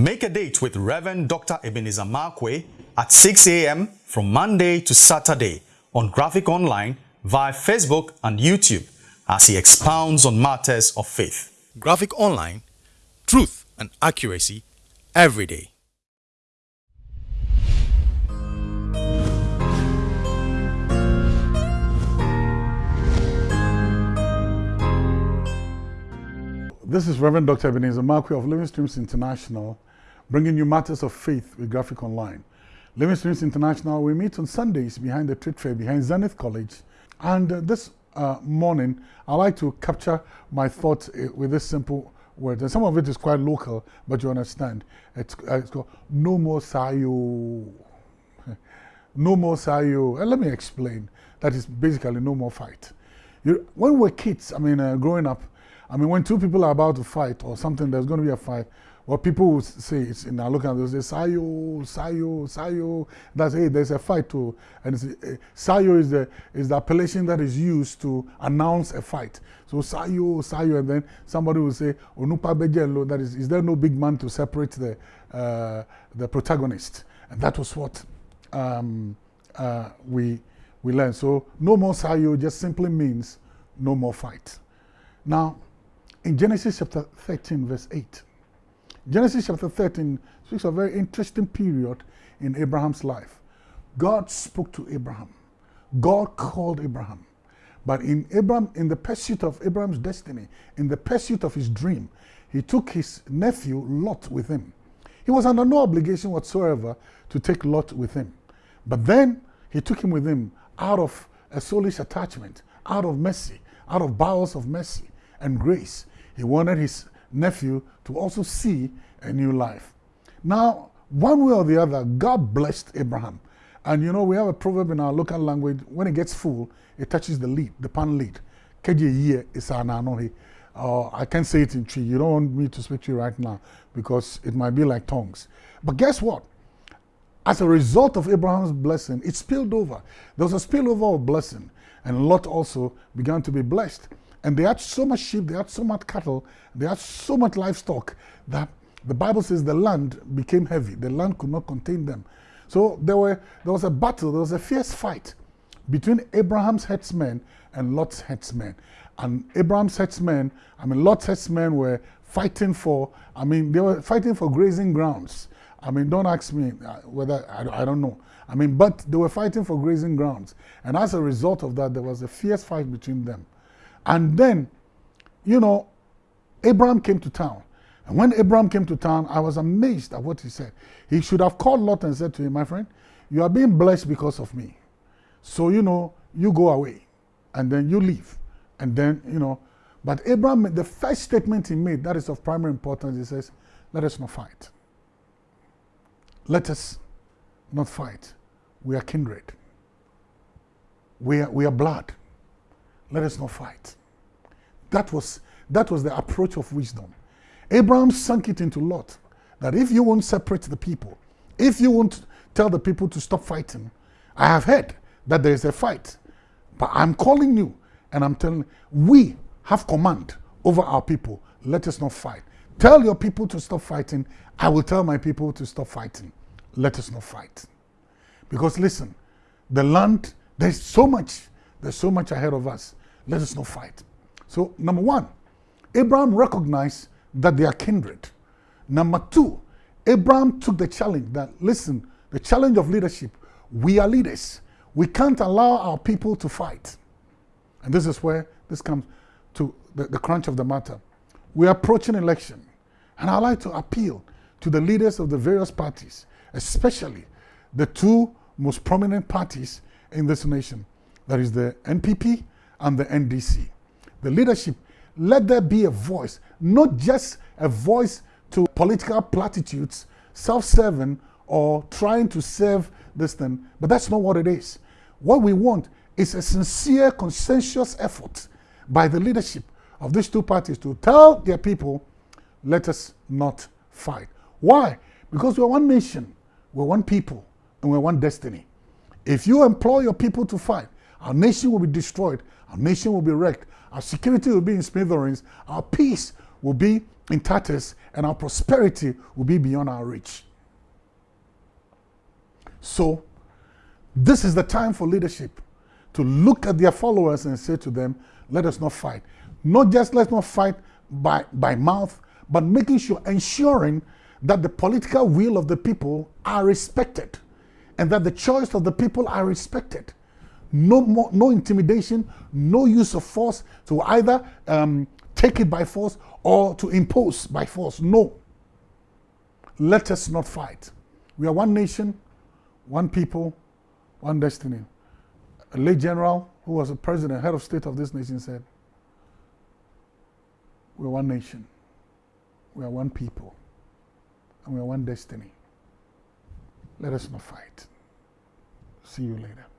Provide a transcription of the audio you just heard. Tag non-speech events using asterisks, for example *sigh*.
Make a date with Reverend Dr. Ebenezer Markwei at 6 a.m. from Monday to Saturday on Graphic Online via Facebook and YouTube as he expounds on matters of faith. Graphic Online, truth and accuracy every day. This is Reverend Dr. Ebenezer Markwei of Living Streams International, bringing you matters of faith with Graphic Online. Living Streams International, we meet on Sundays behind the trade fair, behind Zenith College. And uh, this uh, morning, I like to capture my thoughts uh, with this simple word. And some of it is quite local, but you understand. It's, uh, it's called No More Sayo. *laughs* no More Sayo. And let me explain. That is basically no more fight. You, when we're kids, I mean, uh, growing up, I mean, when two people are about to fight or something, there's going to be a fight. What people will say it's in our local, they say Sayo, Sayo, Sayo. That's hey, there's a fight too, and it's, uh, Sayo is the is the appellation that is used to announce a fight. So Sayo, Sayo, and then somebody will say Onupa Bejelo. That is, is there no big man to separate the uh, the protagonist? And that was what um, uh, we we learned. So no more Sayo just simply means no more fight. Now in Genesis chapter 13, verse 8. Genesis chapter 13 speaks of a very interesting period in Abraham's life. God spoke to Abraham. God called Abraham. But in Abraham, in the pursuit of Abraham's destiny, in the pursuit of his dream, he took his nephew Lot with him. He was under no obligation whatsoever to take Lot with him. But then he took him with him out of a soulish attachment, out of mercy, out of bowels of mercy and grace. He wanted his nephew to also see a new life. Now, one way or the other, God blessed Abraham. And you know, we have a proverb in our local language when it gets full, it touches the lid, the pan lid. Uh, I can't say it in tree. You don't want me to speak to you right now because it might be like tongues. But guess what? As a result of Abraham's blessing, it spilled over. There was a spillover of blessing. And Lot also began to be blessed. And they had so much sheep, they had so much cattle, they had so much livestock that the Bible says the land became heavy. The land could not contain them. So there, were, there was a battle, there was a fierce fight between Abraham's headsmen and Lot's headsmen. And Abraham's headsmen, I mean, Lot's headsmen were fighting for, I mean, they were fighting for grazing grounds. I mean, don't ask me uh, whether, I, I don't know. I mean, but they were fighting for grazing grounds. And as a result of that, there was a fierce fight between them. And then, you know, Abraham came to town. And when Abraham came to town, I was amazed at what he said. He should have called Lot and said to him, My friend, you are being blessed because of me. So, you know, you go away and then you leave. And then, you know, but Abraham, the first statement he made, that is of primary importance, he says, Let us not fight. Let us not fight. We are kindred. We are, we are blood let us not fight. That was, that was the approach of wisdom. Abraham sunk it into Lot that if you won't separate the people, if you won't tell the people to stop fighting, I have heard that there is a fight, but I'm calling you and I'm telling we have command over our people. Let us not fight. Tell your people to stop fighting. I will tell my people to stop fighting. Let us not fight. Because listen, the land, there's so much, there's so much ahead of us. Let us not fight. So, number one, Abraham recognized that they are kindred. Number two, Abraham took the challenge that, listen, the challenge of leadership, we are leaders. We can't allow our people to fight. And this is where this comes to the, the crunch of the matter. We are approaching election. And I'd like to appeal to the leaders of the various parties, especially the two most prominent parties in this nation. That is the NPP and the NDC. The leadership, let there be a voice, not just a voice to political platitudes, self-serving or trying to serve this thing, but that's not what it is. What we want is a sincere, consensuous effort by the leadership of these two parties to tell their people, let us not fight. Why? Because we're one nation, we're one people, and we're one destiny. If you employ your people to fight, our nation will be destroyed. Our nation will be wrecked. Our security will be in smithereens. Our peace will be in tatters and our prosperity will be beyond our reach. So, this is the time for leadership to look at their followers and say to them, let us not fight. Not just let's not fight by, by mouth, but making sure, ensuring that the political will of the people are respected and that the choice of the people are respected. No more, no intimidation, no use of force to either um, take it by force or to impose by force. No. Let us not fight. We are one nation, one people, one destiny. A late general who was a president, head of state of this nation said, we're one nation, we are one people, and we are one destiny. Let us not fight. See you later.